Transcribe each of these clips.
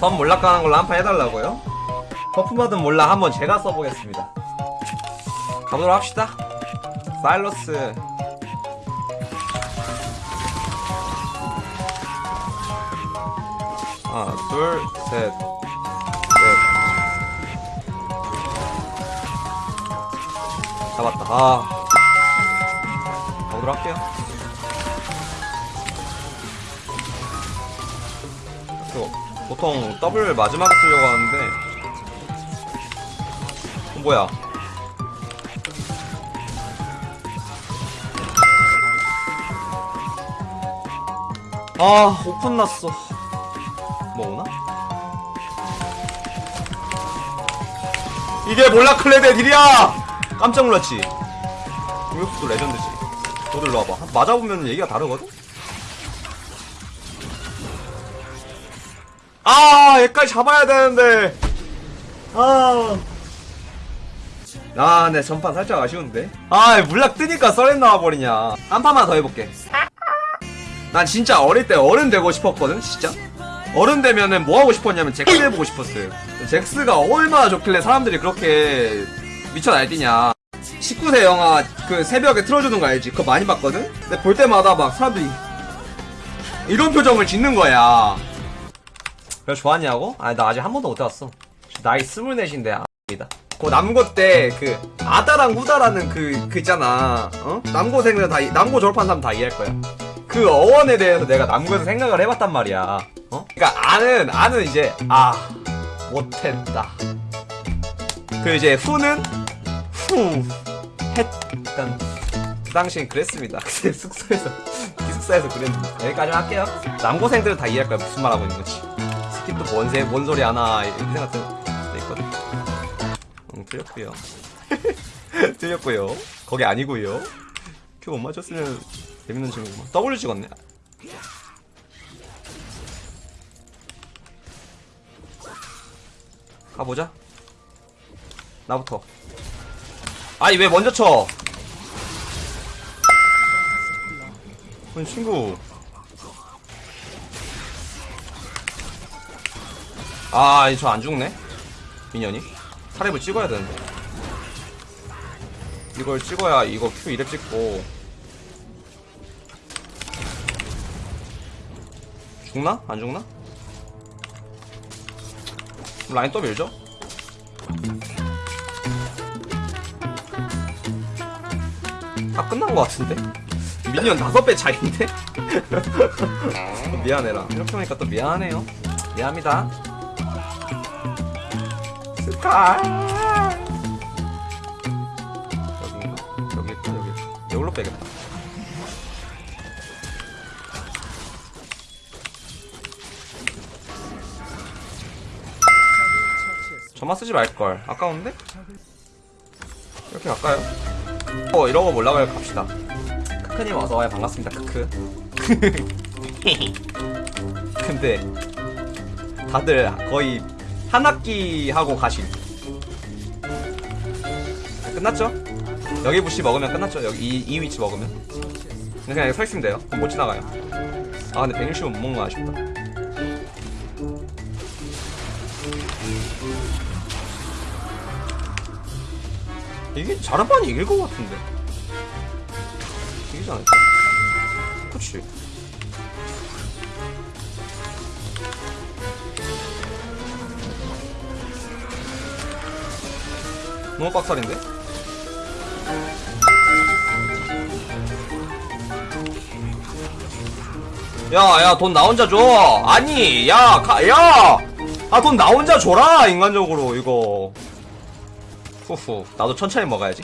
선 몰락 가는 걸로 한 판 해달라고요? 퍼프마든 몰라 한번 제가 써보겠습니다. 가보도록 합시다. 사일러스. 하나 둘셋 넷. 잡았다. 아. 가보도록 할게요. 또 보통 더블 마지막에 쓰려고 하는데 어, 뭐야 아 오픈 났어 뭐 오나? 이게 몰라클레드의 딜이야! 깜짝 놀랐지? 공격수도 레전드지 너도 일로 와봐 맞아보면 얘기가 다르거든? 아 얘까지 잡아야 되는데 아 아, 네, 전판 살짝 아쉬운데. 아, 물락 뜨니까 썰렌 나와버리냐. 한 판만 더 해볼게. 난 진짜 어릴 때 어른 되고 싶었거든, 진짜. 어른 되면은 뭐 하고 싶었냐면 잭스 해보고 싶었어요. 잭스가 얼마나 좋길래 사람들이 그렇게 미쳐 날뛰냐. 19세 영화 그 새벽에 틀어주는 거 알지? 그거 많이 봤거든? 근데 볼 때마다 막 사람들이 이런 표정을 짓는 거야. 그래서 좋았냐고? 아니, 나 아직 한 번도 못 해봤어. 나이 스물넷인데, 아니다. 그 남고 때 그 아다랑 후다라는 그, 그 있잖아. 어? 남고생들 다, 이- 남고 졸업한 사람 다 이해할 거야. 그 어원에 대해서 내가 남고에서 생각을 해봤단 말이야. 어? 그니까 아는, 아는 이제, 아, 못했다. 그 이제 후는, 후, 했, 약간, 그 당시엔 그랬습니다. 그때 숙소에서, 기숙사에서 그랬는데. 여기까지만 할게요. 남고생들은 다 이해할 거야. 무슨 말 하고 있는 거지. skip도 뭔, 세, 뭔 소리 하나, 이렇게 생각들 수도 있거든. 응, 틀렸고요. 틀렸고요. 거기 아니고요. Q 못 맞췄으면 재밌는 친구구만. W 찍었네. 가보자. 나부터. 아니 왜 먼저 쳐? 아니 친구 아, 저 안 죽네? 미년이? 타랩을 찍어야 되는데. 이걸 찍어야 이거 Q 2렙 찍고. 죽나? 안 죽나? 라인 또 밀죠? 다 끝난 것 같은데? 미니언 다섯 배 차이인데? 미안해라. 이렇게 보니까 또 미안해요. 미안합니다. 스카 여기인가? 여기. 여기 있다 이걸로 빼겠다. 저만 쓰지 말걸. 아까운데? 이렇게 갈까요? 어 이러고 몰라가요. 갑시다. 크크님 어서와요. 반갑습니다. 크크. 근데 다들 거의 한 학기 하고 가신. 끝났죠? 여기 부시 먹으면 끝났죠? 여기 이, 이 위치 먹으면. 그냥 서 있으면 돼요. 그럼 못 지나가요. 아 근데 160은 못 먹는 거 아쉽다. 이게 자르반이 이길 것 같은데. 이기지 않을까? 그치. 너무 빡살인데? 야, 야, 돈 나 혼자 줘. 아니, 야, 가, 야! 아, 돈 나 혼자 줘라, 인간적으로, 이거. 후후, 나도 천천히 먹어야지.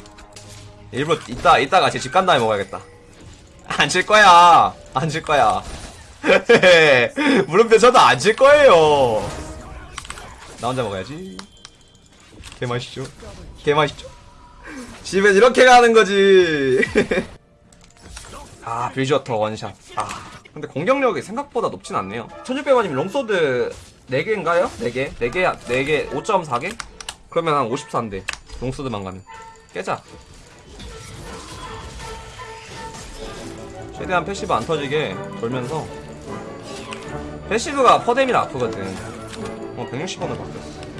일부러, 이따, 이따가 제 집 간 다음에 먹어야겠다. 안 질 거야. 안 질 거야. 물음표 저도 안 질 거예요. 나 혼자 먹어야지. 개 맛있죠? 개 맛있죠? 집엔 이렇게 가는 거지. 아, 빌지워터 one shot. 아, 근데 공격력이 생각보다 높진 않네요. 1600원이면 long sword 4개인가요? 4개? 4개, 4개, 5.4개? 그러면 한 54인데. long sword만 가면. 깨자. 최대한 passive 안 터지게 돌면서. passive가 퍼뎀이라 아프거든. 어 160원으로 바뀌었어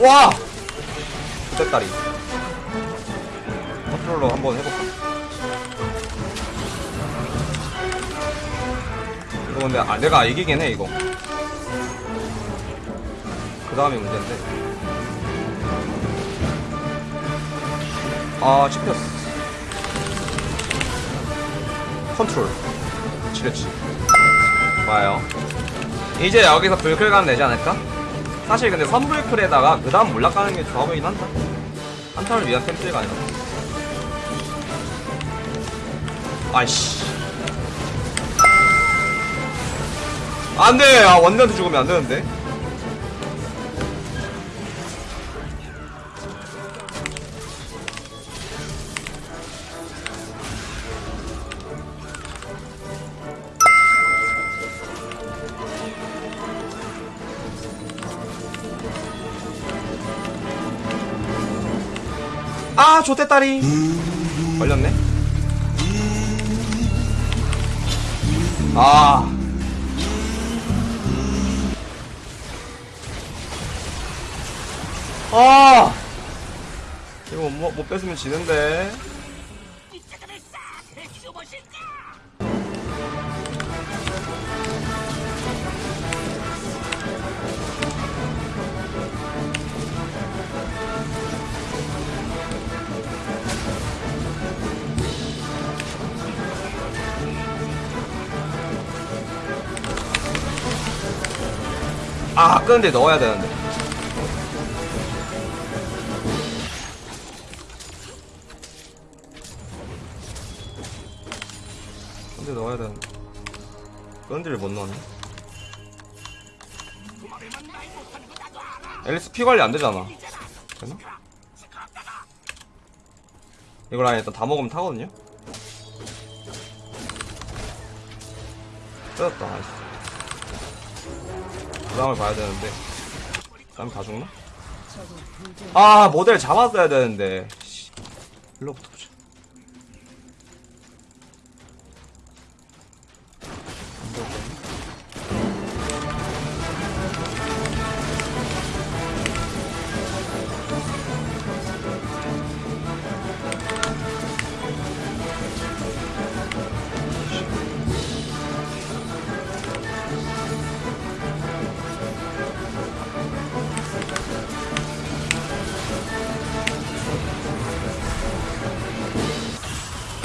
와! 쇳다리. 컨트롤러 한번 해볼까? 이거 근데 아, 내가 이기긴 해 이거. 그 다음이 문제인데. 아 씹혔어. 컨트롤. 그치 좋아요. 이제 여기서 불클 가면 되지 않을까? 사실 근데 선불클에다가 그 다음 몰락 가는 게 좋아 보이긴 한다 한타를 위한 템플가 아니라. 아이씨. 안돼! 아 원년한테 죽으면 안되는데 아 좋댔다리 걸렸네 아 아! 이거 못, 못 뺏으면 지는데. 아, 끄는데 넣어야 되는데. 근데 넣어야 되는데. 끄는데를 못 넣었네. 앨리스 피 관리 안 되잖아. 되나? 이걸 아니 일단 다 먹으면 타거든요? 뜯었다, 다음을 봐야 되는데. 그 다음 다 죽나? 아, 모델 잡았어야 되는데. 씨. 일로부터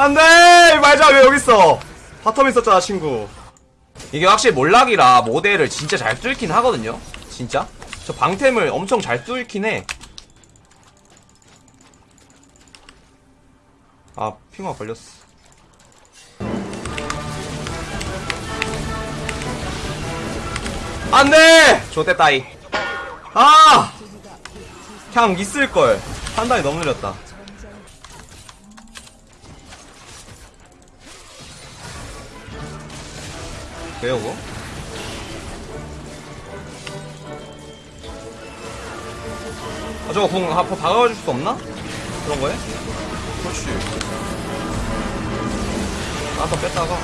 안돼! 말자 왜 여기 있어? bottom 있었잖아 친구. 이게 확실히 몰락이라 모델을 진짜 잘 뚫긴 하거든요? 진짜? 저 방템을 엄청 잘 뚫긴 해. 아, 핑와 걸렸어. 안돼! 좆됐다이 아! 그냥 있을걸. 판단이 너무 느렸다 왜요 그거? 아 저거 궁 앞으로 다가가줄 수 없나? 그런 거에? 그렇지 한번 뺐다가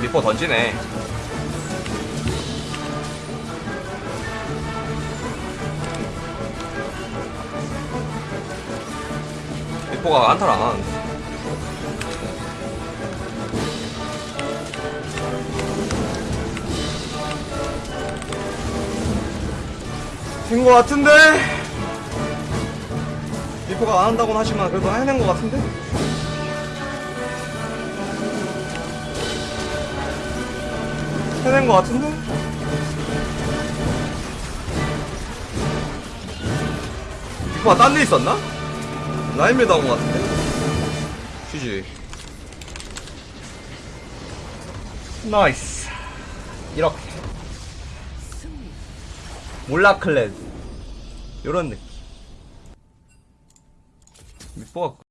리퍼 던지네 리퍼가 안타를 안 하는데. 된거 같은데? 리퍼가 안 한다고는 하지만 그래도 해낸 거 같은데? 해낸 거 같은데? 리퍼가 딴 데 있었나? 라인메드 한거 같은데? 휴지. 나이스. 이렇게. 몰라클랜. 요런 느낌. 밑보가